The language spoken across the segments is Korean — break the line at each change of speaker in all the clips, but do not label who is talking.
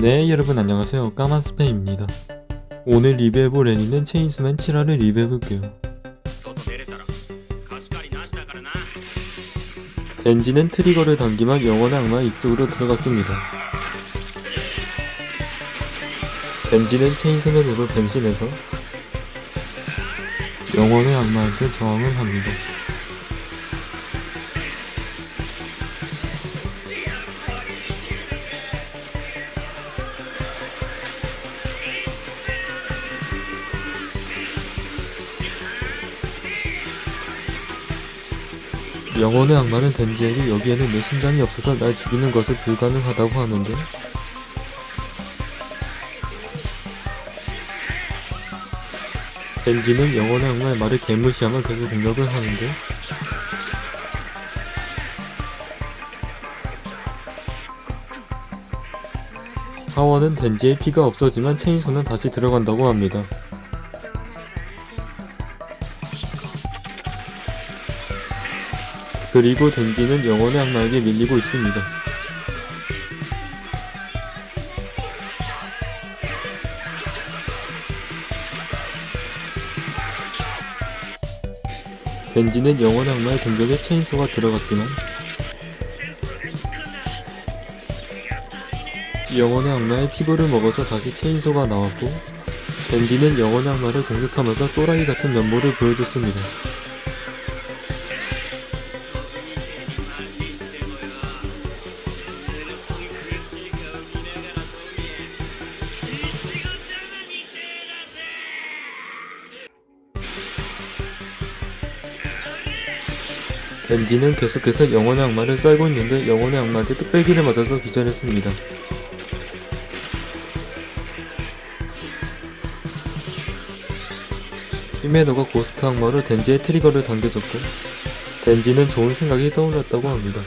네 여러분 안녕하세요. 까만스팸입니다. 오늘 리뷰해볼 애니는 체인스맨 7화를 리뷰해볼게요. 엔진은 트리거를 당기면 영원의 악마 입속으로 들어갔습니다. 엔진은 체인스맨으로 변신해서 영원의 악마한테 저항을 합니다. 영혼의 악마는 덴지에게 여기에는 내 심장이 없어서 날 죽이는 것은 불가능하다고 하는데 덴지는 영혼의 악마의 말을 개무시하며 계속 공격을 하는데 하원은 덴지의 피가 없어지만 체인소는 다시 들어간다고 합니다. 그리고 덴지는 영혼의 악마에게 밀리고 있습니다. 덴지는 영혼의 악마의 공격에 체인소가 들어갔지만 영혼의 악마의 피부를 먹어서 다시 체인소가 나왔고 덴지는 영혼의 악마를 공격하면서 또라이 같은 면모를 보여줬습니다. 덴지는 계속해서 영혼의 악마를 썰고 있는데 영혼의 악마한테 뚝배기를 맞아서 기절했습니다. 히메노가 고스트 악마로 덴지의 트리거를 당겨줬고 덴지는 좋은 생각이 떠올랐다고 합니다.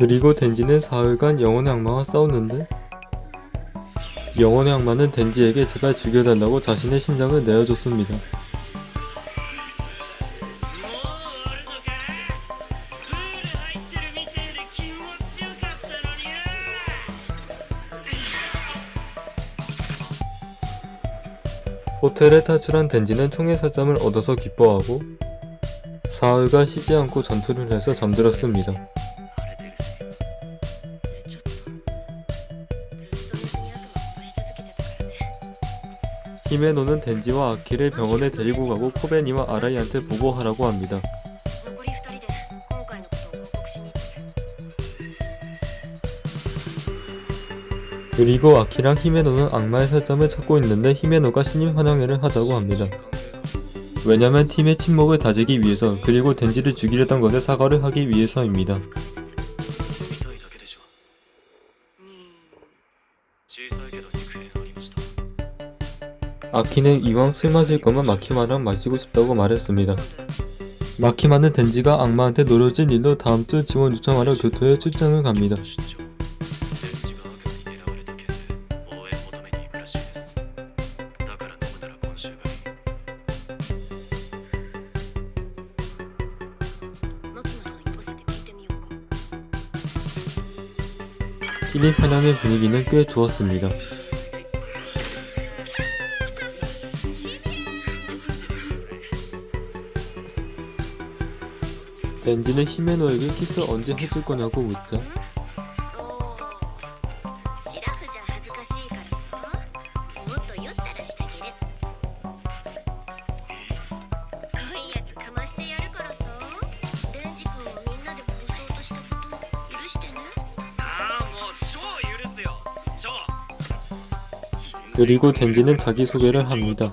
그리고 덴지는 사흘간 영혼의 악마와 싸웠는데 영혼의 악마는 덴지에게 제발 죽여달라고 자신의 심장을 내어줬습니다. 호텔에 탈출한 덴지는 총의 살점을 얻어서 기뻐하고 사흘간 쉬지 않고 전투를 해서 잠들었습니다. 히메노는 덴지와 아키를 병원에 데리고 가고 코베니와 아라이한테 보고하라고 합니다. 그리고 아키랑 히메노는 악마의 살점을 찾고 있는데 히메노가 신입 환영회를 하자고 합니다. 왜냐면 팀의 침묵을 다지기 위해서 그리고 덴지를 죽이려던 것에 사과를 하기 위해서입니다. 아키는 이왕 술 마실 거면 마키마랑 마시고 싶다고 말했습니다. 마키마는 덴지가 악마한테 노려진 일로 다음주 지원 요청하러 교토에 출장을 갑니다. 시리 사냥의 분위기는 꽤 좋았습니다. 렌지는 히메노에게 키스 언제 해줄 거냐고 묻자. 그리고 덴지는 자기소개를 합니다.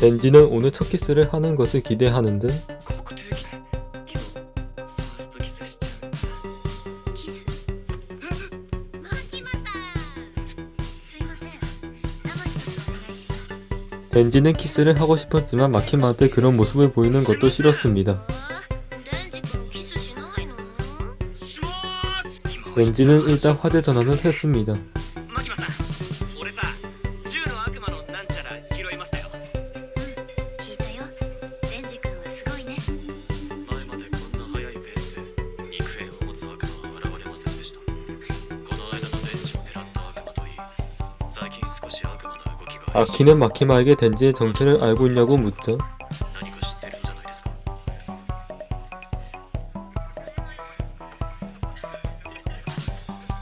엔지는 오늘 첫 키스를 하는 것을 기대하는
듯
엔지는 키스를 하고 싶었지만 마키마한테 그런 모습을 보이는 것도 싫었습니다. 렌즈는 일단 화재 전환을 했습니다. 아키는 마키마에게 덴지의 정체를 알고 있냐고 묻죠.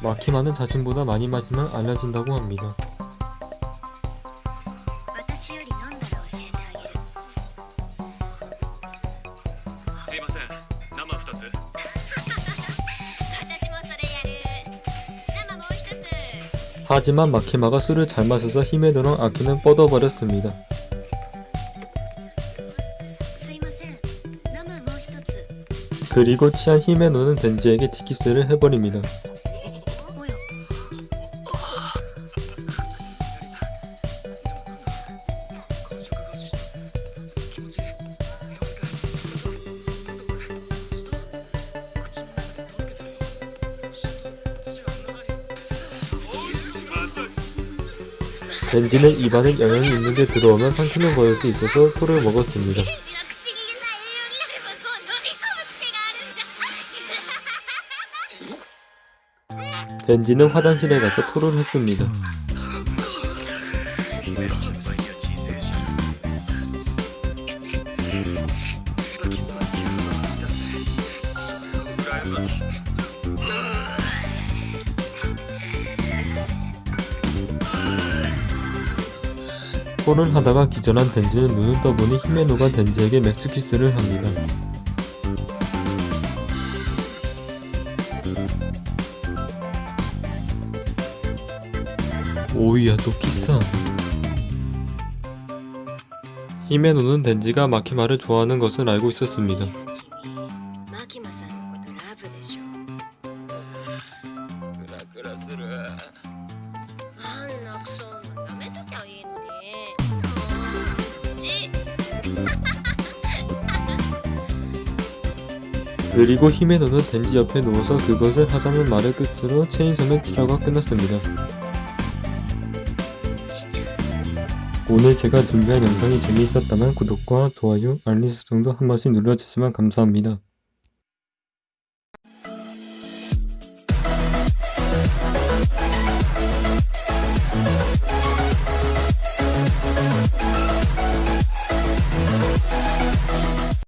마키마는 자신보다 많이 마시면 알려진다고 합니다. 하지만 마키마가 술을 잘 마셔서 힘에 들어 아키는 뻗어버렸습니다. 그리고 취한 힘에 노는 덴지에게 티키스를 해버립니다. 렌지는 입안에 영양이 있는데 들어오면 상처는 보일 수 있어서 소를 먹었습니다. 젠지는 화장실에 가서 토를 했습니다. 토를 하다가 기절한 덴지는 눈을 떠보니 히메노가 덴지에게 맥주 키스를 합니다. 오이야 또 키스하네. 히메노는 덴지가 마키마를 좋아하는 것을 알고 있었습니다. 그리고 힘에 넣는 덴지 옆에 누워서 그것을 하자는 말을 끝으로 체인소맨 7화가 끝났습니다. 오늘 제가 준비한 영상이 재미있었다면 구독과 좋아요, 알림 설정도 한 번씩 눌러주시면 감사합니다.